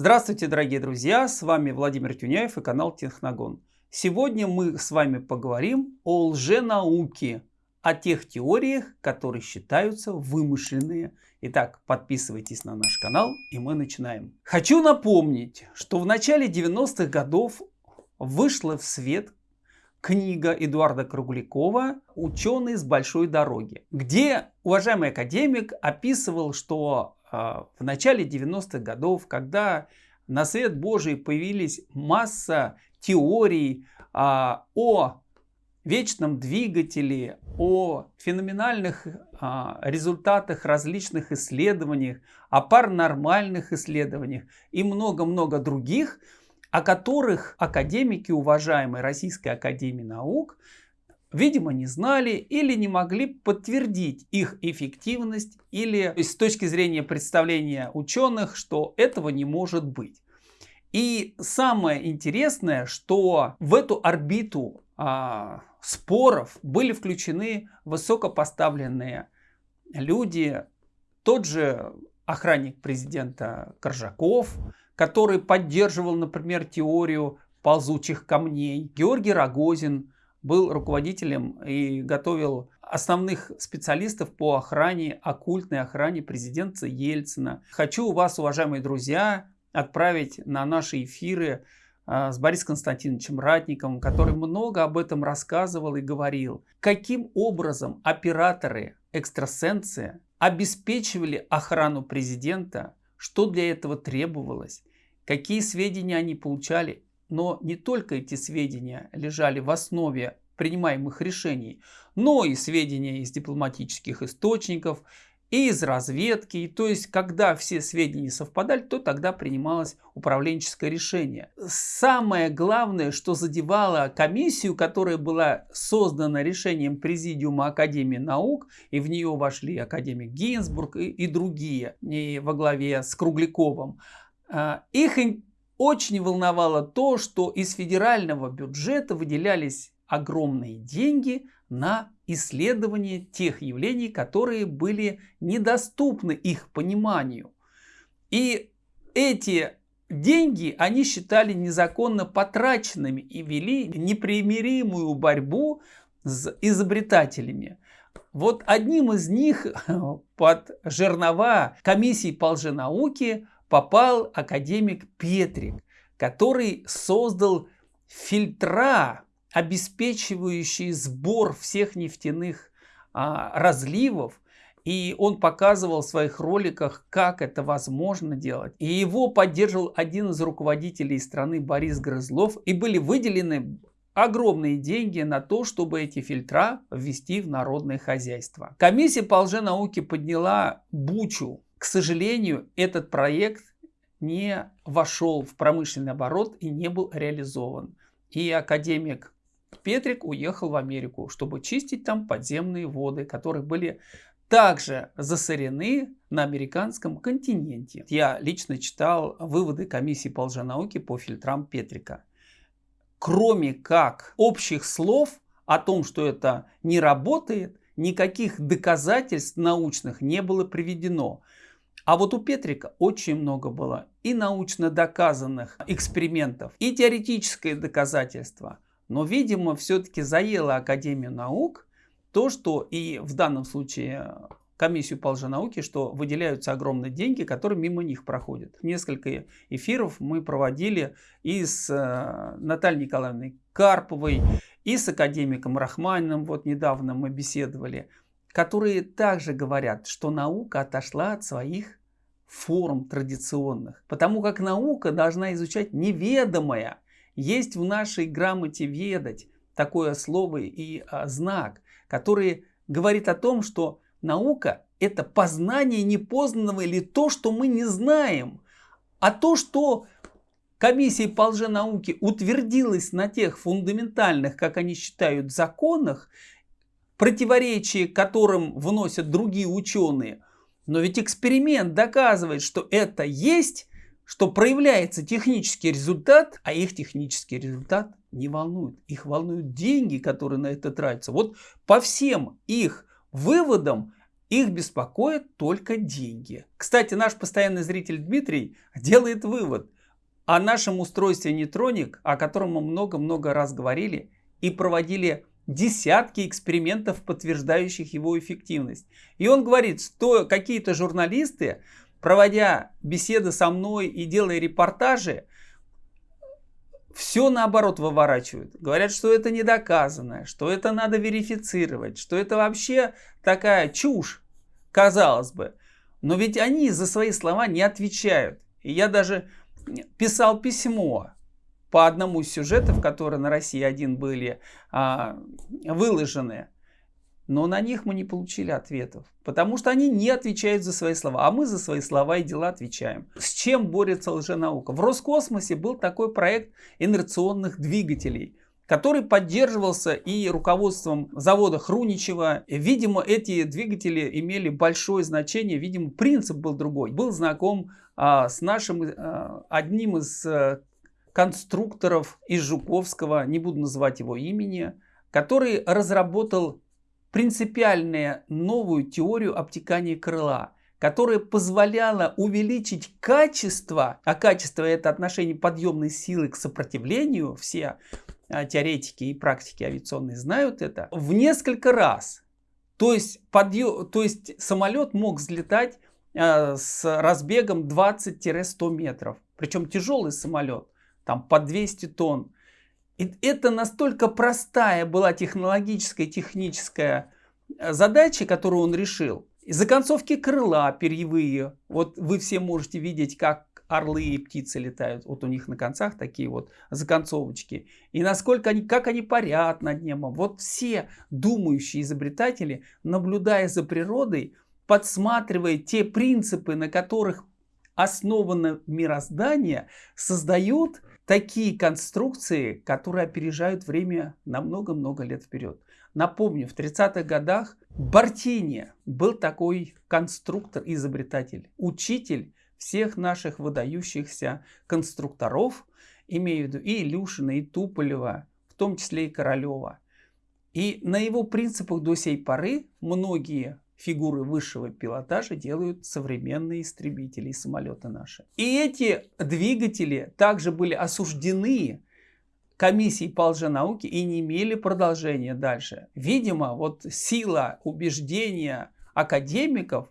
Здравствуйте, дорогие друзья! С вами Владимир Тюняев и канал Техногон. Сегодня мы с вами поговорим о лженауке, о тех теориях, которые считаются вымышленные. Итак, подписывайтесь на наш канал и мы начинаем. Хочу напомнить, что в начале 90-х годов вышла в свет книга Эдуарда Круглякова «Ученый с большой дороги», где уважаемый академик описывал, что а, в начале 90-х годов, когда на свет Божий появились масса теорий а, о вечном двигателе, о феноменальных а, результатах различных исследованиях, о паранормальных исследованиях и много-много других, о которых академики уважаемой Российской Академии Наук видимо, не знали или не могли подтвердить их эффективность или с точки зрения представления ученых, что этого не может быть. И самое интересное, что в эту орбиту а, споров были включены высокопоставленные люди, тот же охранник президента Коржаков, который поддерживал, например, теорию ползучих камней, Георгий Рогозин, был руководителем и готовил основных специалистов по охране, оккультной охране президента Ельцина. Хочу вас, уважаемые друзья, отправить на наши эфиры а, с Борисом Константиновичем Ратниковым, который много об этом рассказывал и говорил. Каким образом операторы экстрасенсы обеспечивали охрану президента, что для этого требовалось, какие сведения они получали но не только эти сведения лежали в основе принимаемых решений, но и сведения из дипломатических источников, и из разведки. то есть, когда все сведения совпадали, то тогда принималось управленческое решение. Самое главное, что задевало комиссию, которая была создана решением Президиума Академии наук, и в нее вошли академик Гинзбург и, и другие, и во главе с Кругляковым, а, их очень волновало то, что из федерального бюджета выделялись огромные деньги на исследование тех явлений, которые были недоступны их пониманию. И эти деньги они считали незаконно потраченными и вели непримиримую борьбу с изобретателями. Вот одним из них под жернова комиссии по лженауке попал академик Петрик, который создал фильтра, обеспечивающие сбор всех нефтяных а, разливов. И он показывал в своих роликах, как это возможно делать. И его поддерживал один из руководителей страны Борис Грызлов. И были выделены огромные деньги на то, чтобы эти фильтра ввести в народное хозяйство. Комиссия по лженауке подняла бучу к сожалению, этот проект не вошел в промышленный оборот и не был реализован. И академик Петрик уехал в Америку, чтобы чистить там подземные воды, которые были также засорены на американском континенте. Я лично читал выводы комиссии по лженауке по фильтрам Петрика. Кроме как общих слов о том, что это не работает, никаких доказательств научных не было приведено. А вот у Петрика очень много было и научно доказанных экспериментов, и теоретическое доказательство. Но, видимо, все-таки заело Академию наук то, что и в данном случае комиссию по лженауке, что выделяются огромные деньги, которые мимо них проходят. Несколько эфиров мы проводили и с э, Натальей Николаевной Карповой, и с академиком Рахманиным, вот недавно мы беседовали, которые также говорят, что наука отошла от своих форм традиционных. Потому как наука должна изучать неведомое. Есть в нашей грамоте «ведать» такое слово и а, знак, который говорит о том, что наука – это познание непознанного или то, что мы не знаем. А то, что комиссия по лженауке утвердилась на тех фундаментальных, как они считают, законах, противоречия которым вносят другие ученые – но ведь эксперимент доказывает, что это есть, что проявляется технический результат, а их технический результат не волнует. Их волнуют деньги, которые на это тратятся. Вот по всем их выводам Их беспокоят только деньги. Кстати, наш постоянный зритель Дмитрий делает вывод о нашем устройстве нейтроник, о котором мы много-много раз говорили и проводили десятки экспериментов, подтверждающих его эффективность. И он говорит, что какие-то журналисты, проводя беседы со мной и делая репортажи, все наоборот выворачивают. Говорят, что это не доказано, что это надо верифицировать, что это вообще такая чушь, казалось бы. Но ведь они за свои слова не отвечают. И я даже писал письмо по одному из сюжетов, которые на России один были а, выложены. Но на них мы не получили ответов, потому что они не отвечают за свои слова, а мы за свои слова и дела отвечаем. С чем борется лженаука? В Роскосмосе был такой проект инерционных двигателей который поддерживался и руководством завода Хруничева. Видимо, эти двигатели имели большое значение, видимо, принцип был другой. Был знаком а, с нашим, а, одним из а, конструкторов из Жуковского, не буду называть его имени, который разработал принципиальную новую теорию обтекания крыла, которая позволяла увеличить качество, а качество это отношение подъемной силы к сопротивлению, все а, теоретики и практики авиационные знают это, в несколько раз. То есть, подъем, то есть самолет мог взлетать э, с разбегом 20-100 метров. Причем тяжелый самолет, там по 200 тонн. И это настолько простая была технологическая, техническая э, задача, которую он решил. И законцовки крыла перьевые. Вот вы все можете видеть, как орлы и птицы летают. Вот у них на концах такие вот законцовочки. И насколько они, как они парят над небом. Вот все думающие изобретатели, наблюдая за природой, подсматривая те принципы, на которых основано мироздание, создают такие конструкции, которые опережают время на много-много лет вперед. Напомню, в 30-х годах Бартини был такой конструктор, изобретатель, учитель всех наших выдающихся конструкторов, имею в виду и Илюшина, и Туполева, в том числе и Королева. И на его принципах до сей поры многие фигуры высшего пилотажа делают современные истребители и самолеты наши. И эти двигатели также были осуждены комиссией по лженауке и не имели продолжения дальше. Видимо, вот сила убеждения академиков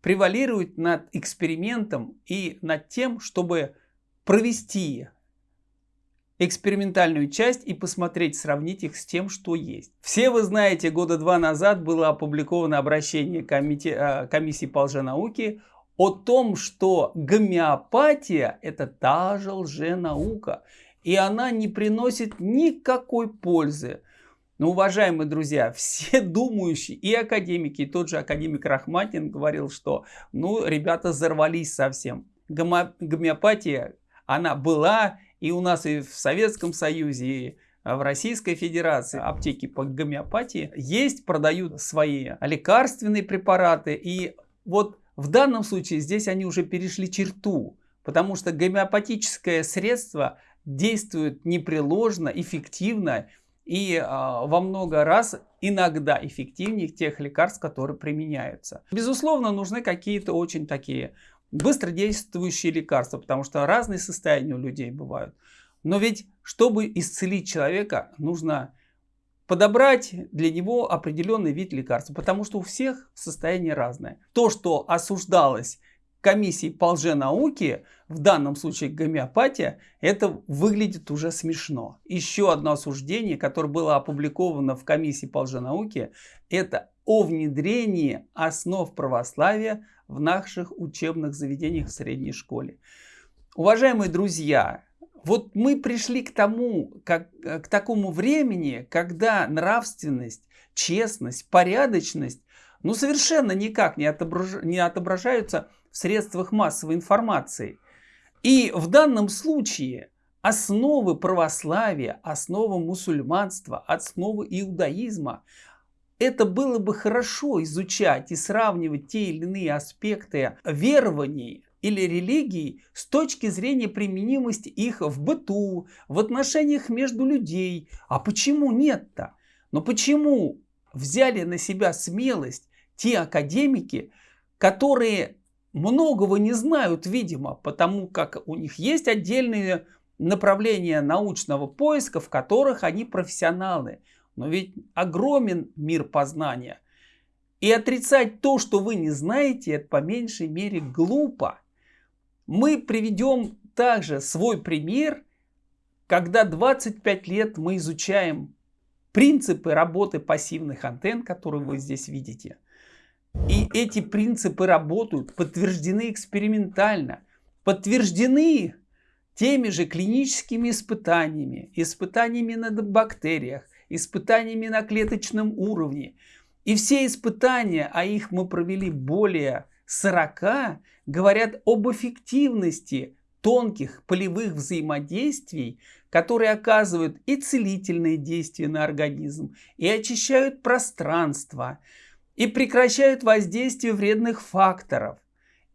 превалирует над экспериментом и над тем, чтобы провести экспериментальную часть и посмотреть, сравнить их с тем, что есть. Все вы знаете, года два назад было опубликовано обращение комите, а, комиссии по лженауке о том, что гомеопатия это та же лженаука. И она не приносит никакой пользы. Но, уважаемые друзья, все думающие и академики, и тот же академик Рахматин говорил, что ну, ребята взорвались совсем. Гомеопатия, она была и у нас и в Советском Союзе, и в Российской Федерации аптеки по гомеопатии есть, продают свои лекарственные препараты. И вот в данном случае здесь они уже перешли черту, потому что гомеопатическое средство действует непреложно, эффективно и э, во много раз иногда эффективнее тех лекарств, которые применяются. Безусловно, нужны какие-то очень такие быстродействующие лекарства, потому что разные состояния у людей бывают. Но ведь, чтобы исцелить человека, нужно подобрать для него определенный вид лекарства, потому что у всех состояние разное. То, что осуждалось комиссией по лженауке, в данном случае гомеопатия, это выглядит уже смешно. Еще одно осуждение, которое было опубликовано в комиссии по лженауке, это о внедрении основ православия в наших учебных заведениях в средней школе. Уважаемые друзья, вот мы пришли к тому, как, к такому времени, когда нравственность, честность, порядочность ну, совершенно никак не, отображ... не отображаются в средствах массовой информации. И в данном случае основы православия, основы мусульманства, основы иудаизма, это было бы хорошо изучать и сравнивать те или иные аспекты верований или религий с точки зрения применимости их в быту, в отношениях между людей. А почему нет-то? Но почему взяли на себя смелость те академики, которые многого не знают, видимо, потому как у них есть отдельные направления научного поиска, в которых они профессионалы. Но ведь огромен мир познания. И отрицать то, что вы не знаете, это по меньшей мере глупо. Мы приведем также свой пример, когда 25 лет мы изучаем принципы работы пассивных антенн, которые вы здесь видите. И эти принципы работают, подтверждены экспериментально, подтверждены теми же клиническими испытаниями, испытаниями на бактериях, испытаниями на клеточном уровне. И все испытания, а их мы провели более 40, говорят об эффективности тонких полевых взаимодействий, которые оказывают и целительные действия на организм, и очищают пространство, и прекращают воздействие вредных факторов.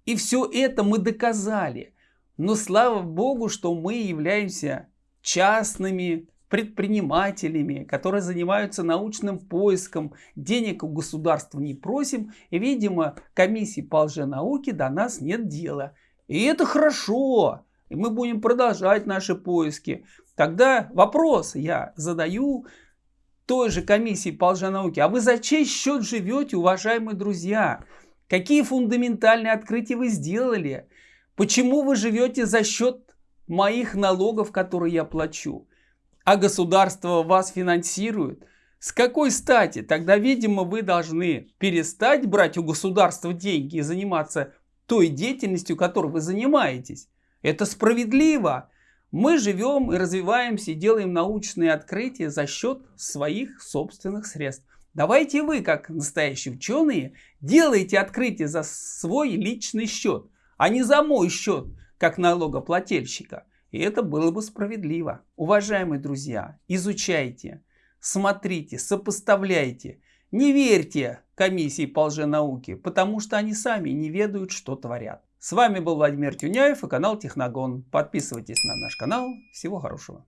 И все это мы доказали. Но слава Богу, что мы являемся частными предпринимателями, которые занимаются научным поиском, денег у государства не просим, и, видимо, комиссии по лженауке до нас нет дела. И это хорошо, и мы будем продолжать наши поиски. Тогда вопрос я задаю той же комиссии по лженауке. А вы за чей счет живете, уважаемые друзья? Какие фундаментальные открытия вы сделали? Почему вы живете за счет моих налогов, которые я плачу? А государство вас финансирует? С какой стати? Тогда, видимо, вы должны перестать брать у государства деньги и заниматься той деятельностью, которой вы занимаетесь. Это справедливо. Мы живем и развиваемся и делаем научные открытия за счет своих собственных средств. Давайте вы, как настоящие ученые, делайте открытия за свой личный счет, а не за мой счет, как налогоплательщика. И это было бы справедливо. Уважаемые друзья, изучайте, смотрите, сопоставляйте. Не верьте комиссии по лженауке, потому что они сами не ведают, что творят. С вами был Владимир Тюняев и канал Техногон. Подписывайтесь на наш канал. Всего хорошего.